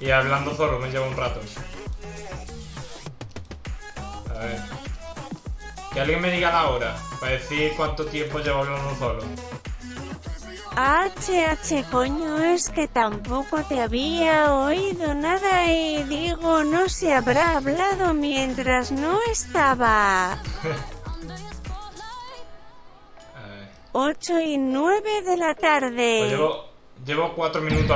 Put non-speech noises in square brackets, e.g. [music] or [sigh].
Y hablando solo me lleva un rato. A ver. Que alguien me diga la hora. Para decir cuánto tiempo llevo hablando solo. HH coño es que tampoco te había oído nada y digo no se habrá hablado mientras no estaba. [laughs] 8 y 9 de la Pues tarde. llevo, llevo cuatro minutos